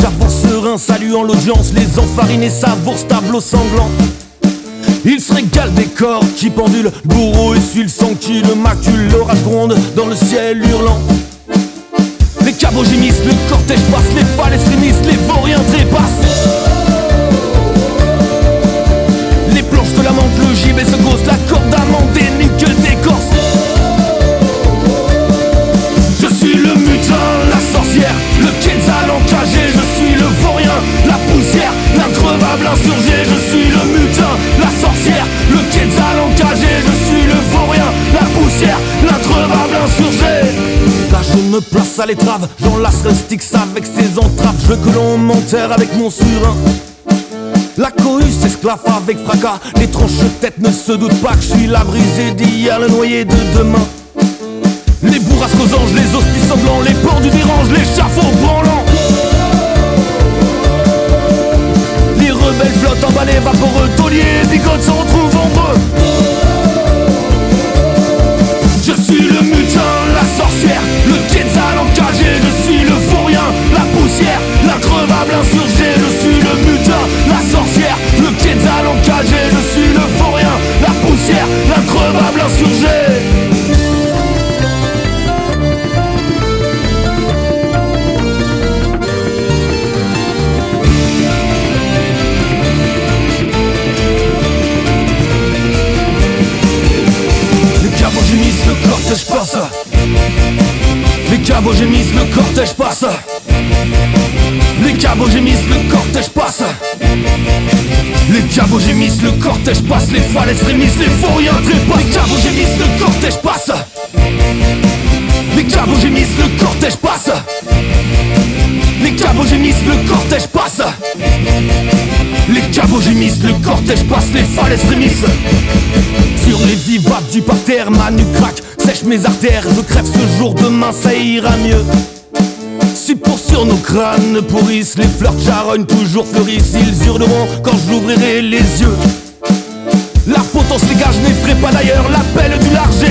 J'avance serein, saluant l'audience. Les enfarinés savourent tableau sanglant. Il se régale des corps qui pendulent, le bourreau essuie le sang qui le macule, l'orage gronde dans le ciel hurlant. Les cabots le cortège passe, les extrémistes, les vauriens trépassent. Me place à l'étrave, j'enlacerai Styx avec ses entraves, je veux que l'on m'enterre avec mon surin. La cohue s'esclave avec fracas, les tranches têtes ne se doutent pas que je suis la brisée d'hier, le noyé de demain. Les bourrasques aux anges, les hospices sanglants, les porcs du dérange, les chafauds branlants. Les rebelles flottent en balai vaporeux, tauliers, bigotes se retrouvent entre cabots gémissent, le cortège passe. Les cabots gémissent, le cortège passe. Les cabots gémissent, le cortège passe. Les falaises frémissent, les vauriens trépassent. Les cabots gémissent, le cortège passe. Les cabots gémissent, le cortège passe. Les cabots gémissent, le cortège passe. Les cabots gémissent, le cortège passe. Les falaises frémissent. Sur les vivables du parterre, ma nuque craque, sèche mes artères, je crève ce jour, demain ça ira mieux. Si pour nos crânes pourrissent, les fleurs charognent toujours fleurissent, ils hurleront quand j'ouvrirai les yeux. La potence les gars, je n'effraie pas d'ailleurs, l'appel du large